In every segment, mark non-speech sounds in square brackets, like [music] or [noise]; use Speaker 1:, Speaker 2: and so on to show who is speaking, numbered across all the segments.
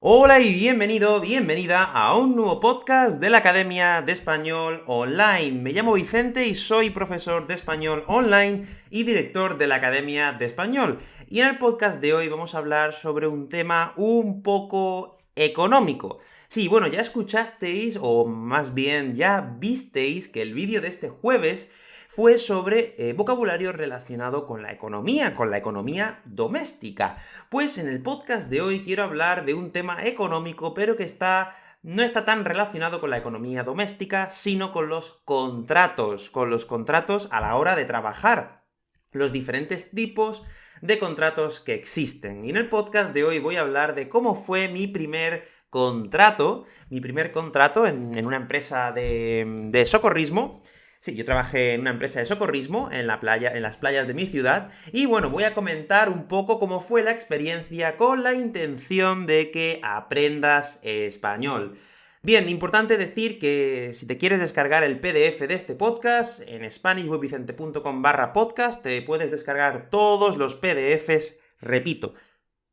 Speaker 1: Hola y bienvenido, bienvenida a un nuevo podcast de la Academia de Español Online. Me llamo Vicente y soy profesor de español online y director de la Academia de Español. Y en el podcast de hoy vamos a hablar sobre un tema un poco económico. Sí, bueno, ya escuchasteis, o más bien ya visteis, que el vídeo de este jueves fue sobre eh, vocabulario relacionado con la economía, con la economía doméstica. Pues en el podcast de hoy quiero hablar de un tema económico, pero que está no está tan relacionado con la economía doméstica, sino con los contratos, con los contratos a la hora de trabajar, los diferentes tipos de contratos que existen. Y en el podcast de hoy voy a hablar de cómo fue mi primer contrato, mi primer contrato en, una empresa de, de socorrismo, Sí, yo trabajé en una empresa de socorrismo en, la playa, en las playas de mi ciudad, y bueno, voy a comentar un poco cómo fue la experiencia con la intención de que aprendas español. Bien, importante decir que si te quieres descargar el PDF de este podcast, en SpanishWebVicente.com barra podcast te puedes descargar todos los PDFs, repito,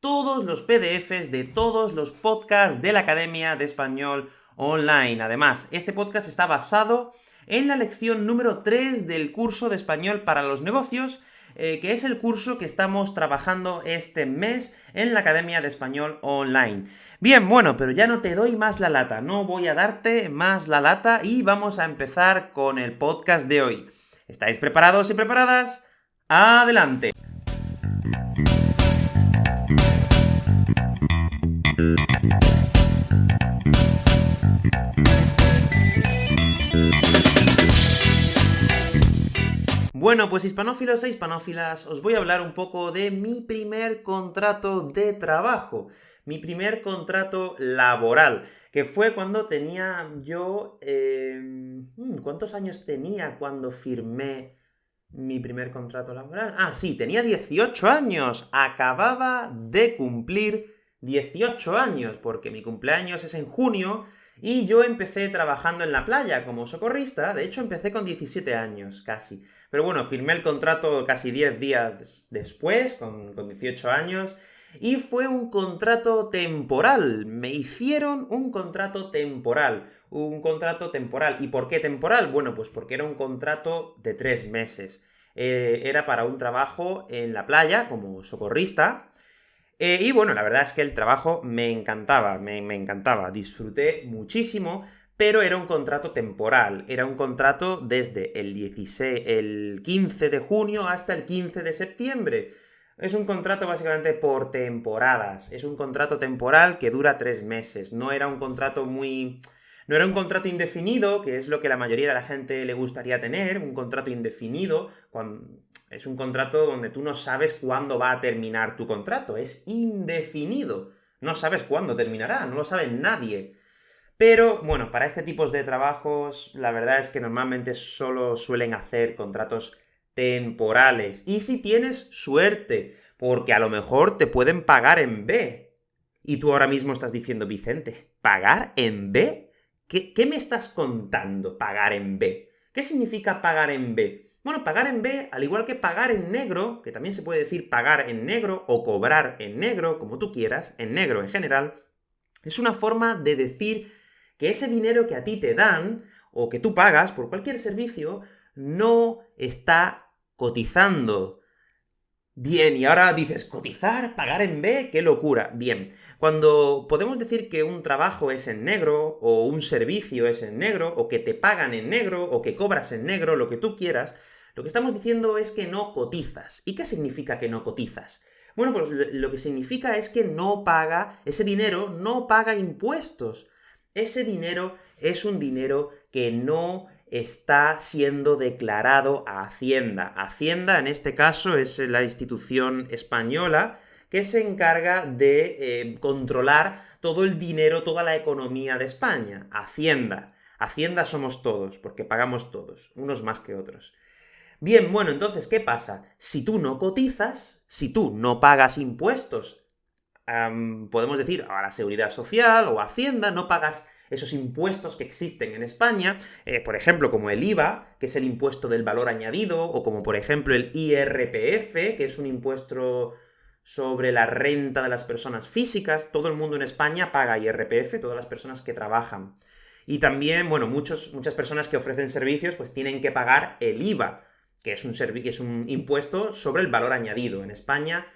Speaker 1: todos los PDFs de todos los podcasts de la Academia de Español Online. Además, este podcast está basado en la lección número 3 del curso de español para los negocios, eh, que es el curso que estamos trabajando este mes en la Academia de Español Online. Bien, bueno, pero ya no te doy más la lata, no voy a darte más la lata y vamos a empezar con el podcast de hoy. ¿Estáis preparados y preparadas? ¡Adelante! Bueno, pues hispanófilos e hispanófilas, os voy a hablar un poco de mi primer contrato de trabajo, mi primer contrato laboral, que fue cuando tenía yo... Em, hmm, ¿Cuántos años tenía cuando firmé mi primer contrato laboral? Ah, sí, tenía 18 años, acababa de cumplir 18 años, porque mi cumpleaños es en junio, y yo empecé trabajando en la playa como socorrista, de hecho empecé con 17 años, casi. Pero bueno, firmé el contrato casi 10 días después, con, con 18 años, y fue un contrato temporal. Me hicieron un contrato temporal. Un contrato temporal. ¿Y por qué temporal? Bueno, pues porque era un contrato de tres meses. Eh, era para un trabajo en la playa, como socorrista, eh, y bueno, la verdad es que el trabajo me encantaba, me, encantaba, disfruté muchísimo, pero era un contrato temporal, era un contrato desde el, 16, el 15 de junio hasta el 15 de septiembre. Es un contrato básicamente por temporadas, es un contrato temporal que dura tres meses, no era un contrato muy... No era un contrato indefinido, que es lo que la mayoría de la gente le gustaría tener, un contrato indefinido, es un contrato donde tú no sabes cuándo va a terminar tu contrato, es indefinido. No sabes cuándo terminará, no lo sabe nadie. Pero, bueno, para este tipo de trabajos, la verdad es que normalmente solo suelen hacer contratos temporales. Y si tienes suerte, porque a lo mejor te pueden pagar en B. Y tú ahora mismo estás diciendo, Vicente, ¿pagar en B? ¿Qué, qué me estás contando, pagar en B? ¿Qué significa pagar en B? Bueno, pagar en B, al igual que pagar en negro, que también se puede decir pagar en negro o cobrar en negro, como tú quieras, en negro en general, es una forma de decir que ese dinero que a ti te dan, o que tú pagas por cualquier servicio, no está cotizando. Bien, y ahora dices, ¿cotizar? ¿Pagar en B? ¡Qué locura! Bien, cuando podemos decir que un trabajo es en negro, o un servicio es en negro, o que te pagan en negro, o que cobras en negro, lo que tú quieras, lo que estamos diciendo es que no cotizas. ¿Y qué significa que no cotizas? Bueno, pues lo que significa es que no paga, ese dinero no paga impuestos. Ese dinero es un dinero que no está siendo declarado a Hacienda. Hacienda, en este caso, es la institución española que se encarga de eh, controlar todo el dinero, toda la economía de España. Hacienda. Hacienda somos todos, porque pagamos todos, unos más que otros. Bien, bueno, entonces, ¿qué pasa? Si tú no cotizas, si tú no pagas impuestos, podemos decir a la Seguridad Social o Hacienda, no pagas esos impuestos que existen en España, eh, por ejemplo, como el IVA, que es el impuesto del valor añadido, o como por ejemplo el IRPF, que es un impuesto sobre la renta de las personas físicas. Todo el mundo en España paga IRPF, todas las personas que trabajan. Y también, bueno, muchos, muchas personas que ofrecen servicios pues tienen que pagar el IVA, que es un, es un impuesto sobre el valor añadido. En España,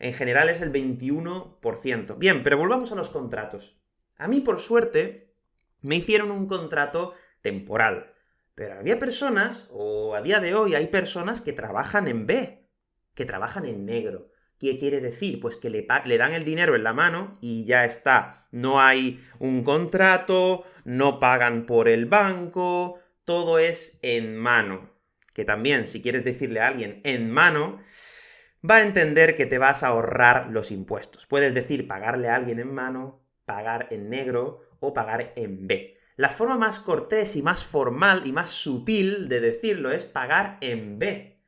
Speaker 1: en general, es el 21%. Bien, pero volvamos a los contratos. A mí, por suerte, me hicieron un contrato temporal. Pero había personas, o a día de hoy hay personas que trabajan en B, que trabajan en negro. ¿Qué quiere decir? Pues que le, le, dan el dinero en la mano y ya está. No hay un contrato, no pagan por el banco, todo es en mano. Que también, si quieres decirle a alguien en mano, va a entender que te vas a ahorrar los impuestos. Puedes decir pagarle a alguien en mano, pagar en negro o pagar en B. La forma más cortés y más formal y más sutil de decirlo es pagar en B.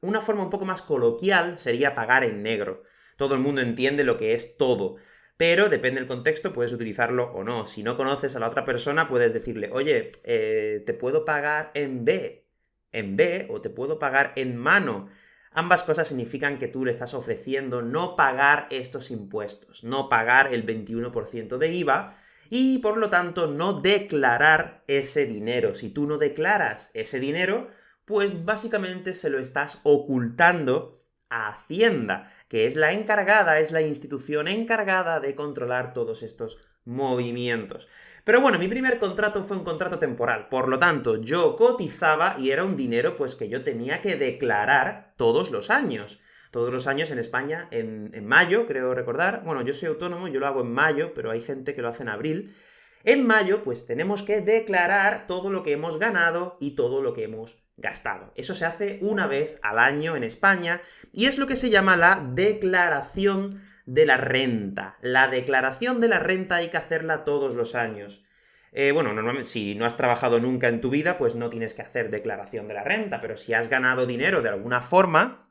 Speaker 1: Una forma un poco más coloquial sería pagar en negro. Todo el mundo entiende lo que es todo, pero depende del contexto, puedes utilizarlo o no. Si no conoces a la otra persona, puedes decirle, oye, eh, te puedo pagar en B, en B, o te puedo pagar en mano. Ambas cosas significan que tú le estás ofreciendo no pagar estos impuestos, no pagar el 21% de IVA, y por lo tanto no declarar ese dinero. Si tú no declaras ese dinero, pues básicamente se lo estás ocultando a Hacienda, que es la encargada, es la institución encargada de controlar todos estos movimientos. Pero bueno, mi primer contrato fue un contrato temporal, por lo tanto, yo cotizaba y era un dinero pues que yo tenía que declarar todos los años. Todos los años en España, en, mayo, creo recordar, bueno, yo soy autónomo, yo lo hago en mayo, pero hay gente que lo hace en abril, en mayo, pues tenemos que declarar todo lo que hemos ganado y todo lo que hemos gastado. Eso se hace una vez al año en España, y es lo que se llama la declaración de la renta. La declaración de la renta hay que hacerla todos los años. Eh, bueno, normalmente si no has trabajado nunca en tu vida, pues no tienes que hacer declaración de la renta, pero si has ganado dinero de alguna forma,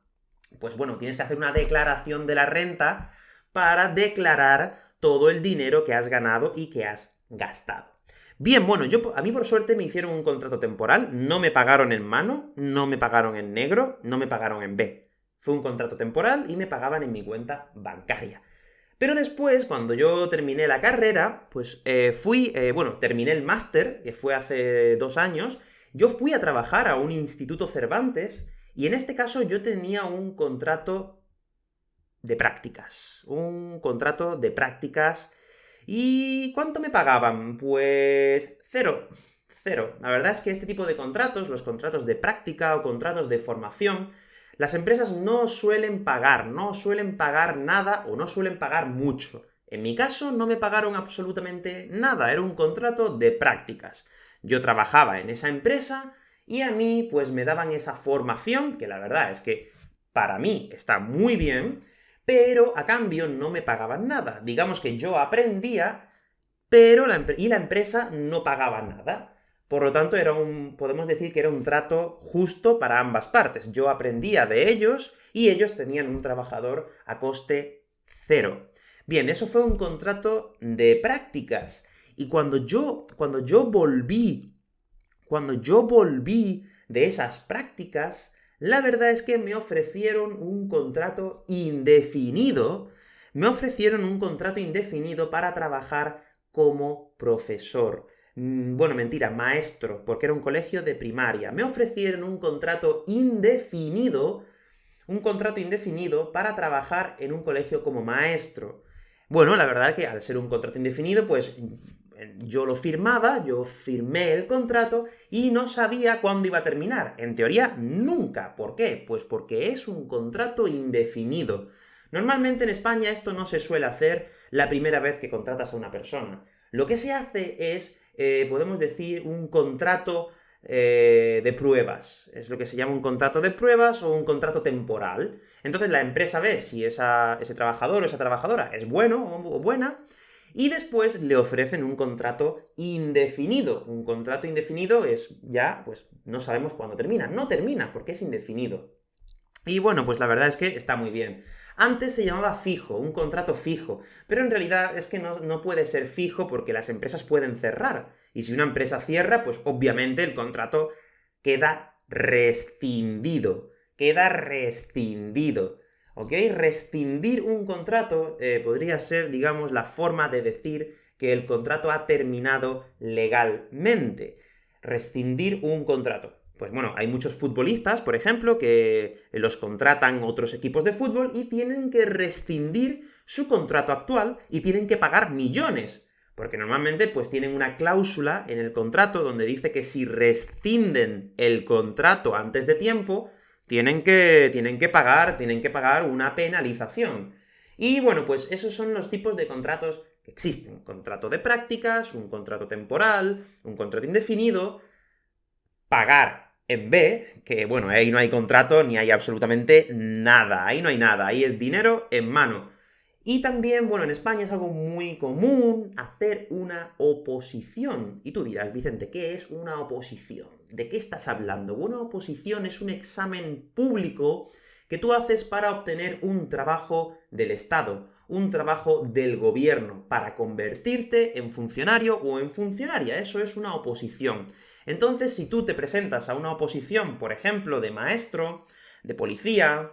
Speaker 1: pues bueno, tienes que hacer una declaración de la renta para declarar todo el dinero que has ganado y que has gastado. Bien, bueno, yo, a mí por suerte me hicieron un contrato temporal, no me pagaron en mano, no me pagaron en negro, no me pagaron en B. Fue un contrato temporal y me pagaban en mi cuenta bancaria. Pero después, cuando yo terminé la carrera, pues eh, fui, eh, bueno, terminé el máster, que fue hace dos años, yo fui a trabajar a un instituto Cervantes, y en este caso yo tenía un contrato de prácticas. Un contrato de prácticas ¿Y cuánto me pagaban? Pues cero. Cero. La verdad es que este tipo de contratos, los contratos de práctica o contratos de formación, las empresas no suelen pagar, no suelen pagar nada o no suelen pagar mucho. En mi caso no me pagaron absolutamente nada, era un contrato de prácticas. Yo trabajaba en esa empresa y a mí pues me daban esa formación, que la verdad es que para mí está muy bien, pero a cambio no me pagaban nada. Digamos que yo aprendía, pero la y la empresa no pagaba nada. Por lo tanto, era un, podemos decir que era un trato justo para ambas partes. Yo aprendía de ellos y ellos tenían un trabajador a coste cero. Bien, eso fue un contrato de prácticas. Y cuando yo, cuando yo volví, cuando yo volví de esas prácticas, la verdad es que me ofrecieron un contrato indefinido, me ofrecieron un contrato indefinido para trabajar como profesor. Mm, bueno, mentira, maestro, porque era un colegio de primaria. Me ofrecieron un contrato indefinido, un contrato indefinido para trabajar en un colegio como maestro. Bueno, la verdad que al ser un contrato indefinido, pues yo lo firmaba, yo firmé el contrato y no sabía cuándo iba a terminar. En teoría, nunca. ¿Por qué? Pues porque es un contrato indefinido. Normalmente en España esto no se suele hacer la primera vez que contratas a una persona. Lo que se hace es, eh, podemos decir, un contrato eh, de pruebas. Es lo que se llama un contrato de pruebas o un contrato temporal. Entonces la empresa ve si ese trabajador o esa trabajadora es bueno o buena, y después le ofrecen un contrato indefinido. Un contrato indefinido es ya, pues no sabemos cuándo termina. No termina, porque es indefinido. Y bueno, pues la verdad es que está muy bien. Antes se llamaba fijo, un contrato fijo, pero en realidad es que no, no, puede ser fijo porque las empresas pueden cerrar. Y si una empresa cierra, pues obviamente el contrato queda rescindido. Queda rescindido. ¿ok? Rescindir un contrato eh, podría ser, digamos, la forma de decir que el contrato ha terminado legalmente. Rescindir un contrato. Pues bueno, hay muchos futbolistas, por ejemplo, que los contratan otros equipos de fútbol y tienen que rescindir su contrato actual y tienen que pagar millones. Porque normalmente pues tienen una cláusula en el contrato donde dice que si rescinden el contrato antes de tiempo, tienen que, tienen que pagar, tienen que pagar una penalización. Y bueno, pues esos son los tipos de contratos que existen. Contrato de prácticas, un contrato temporal, un contrato indefinido, pagar en B, que bueno, ahí no hay contrato ni hay absolutamente nada, ahí no hay nada, ahí es dinero en mano. Y también, bueno, en España es algo muy común hacer una oposición. Y tú dirás, Vicente, ¿qué es una oposición? ¿De qué estás hablando? Una oposición es un examen público que tú haces para obtener un trabajo del Estado, un trabajo del gobierno, para convertirte en funcionario o en funcionaria. Eso es una oposición. Entonces, si tú te presentas a una oposición, por ejemplo, de maestro, de policía,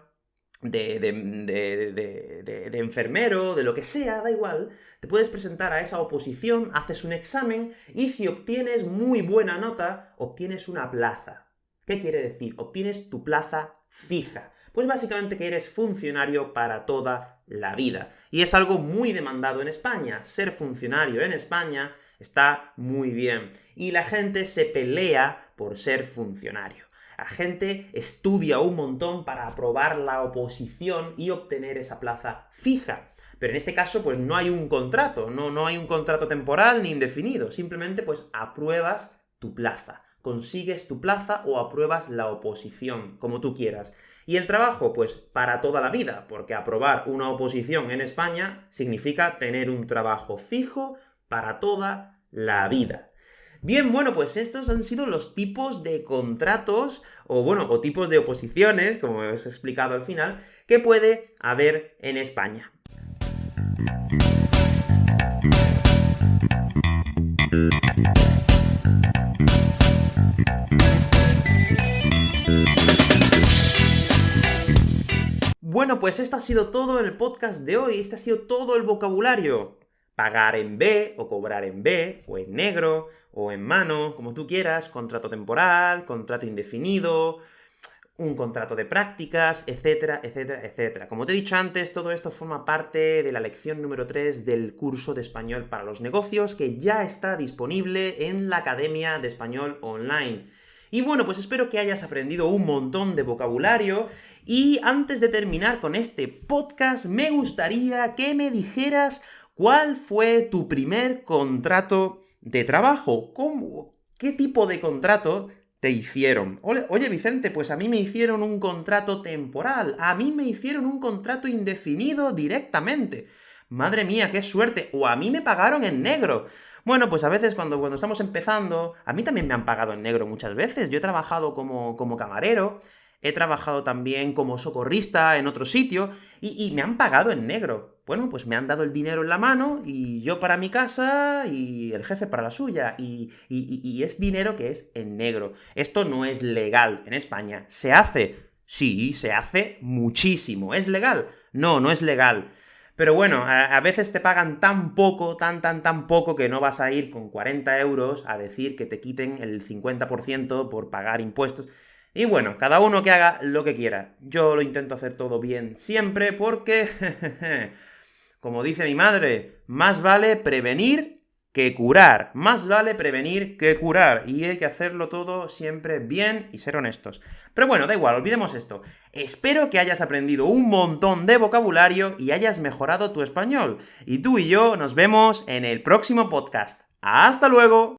Speaker 1: de, de, enfermero, de lo que sea, da igual, te puedes presentar a esa oposición, haces un examen, y si obtienes muy buena nota, obtienes una plaza. ¿Qué quiere decir? Obtienes tu plaza fija. Pues básicamente que eres funcionario para toda la vida. Y es algo muy demandado en España. Ser funcionario en España está muy bien. Y la gente se pelea por ser funcionario. La gente estudia un montón para aprobar la oposición y obtener esa plaza fija. Pero en este caso, pues no hay un contrato, no, no hay un contrato temporal ni indefinido, simplemente pues apruebas tu plaza. Consigues tu plaza o apruebas la oposición, como tú quieras. Y el trabajo, pues para toda la vida, porque aprobar una oposición en España significa tener un trabajo fijo para toda la vida. Bien, bueno, pues estos han sido los tipos de contratos, o bueno, o tipos de oposiciones, como os he explicado al final, que puede haber en España. Bueno, pues esto ha sido todo el podcast de hoy, este ha sido todo el vocabulario pagar en B, o cobrar en B, o en negro, o en mano, como tú quieras, contrato temporal, contrato indefinido, un contrato de prácticas, etcétera, etcétera, etcétera. Como te he dicho antes, todo esto forma parte de la lección número 3 del curso de español para los negocios, que ya está disponible en la Academia de Español Online. Y bueno, pues espero que hayas aprendido un montón de vocabulario, y antes de terminar con este podcast, me gustaría que me dijeras ¿Cuál fue tu primer contrato de trabajo? ¿Cómo, ¿Qué tipo de contrato te hicieron? Oye, Vicente, pues a mí me hicieron un contrato temporal, a mí me hicieron un contrato indefinido directamente. Madre mía, qué suerte, o a mí me pagaron en negro. Bueno, pues a veces cuando, cuando estamos empezando, a mí también me han pagado en negro muchas veces. Yo he trabajado como, como camarero, he trabajado también como socorrista en otro sitio, y, me han pagado en negro. Bueno, pues me han dado el dinero en la mano, y yo para mi casa, y el jefe para la suya, y, y es dinero que es en negro. Esto no es legal en España. ¿Se hace? Sí, se hace muchísimo. ¿Es legal? No, no es legal. Pero bueno, a, veces te pagan tan poco, tan, tan, tan poco, que no vas a ir con 40 euros a decir que te quiten el 50% por pagar impuestos. Y bueno, cada uno que haga lo que quiera. Yo lo intento hacer todo bien siempre porque, [laughs] como dice mi madre, más vale prevenir que curar. Más vale prevenir que curar. Y hay que hacerlo todo siempre bien y ser honestos. Pero bueno, da igual, olvidemos esto. Espero que hayas aprendido un montón de vocabulario y hayas mejorado tu español. Y tú y yo nos vemos en el próximo podcast. ¡Hasta luego!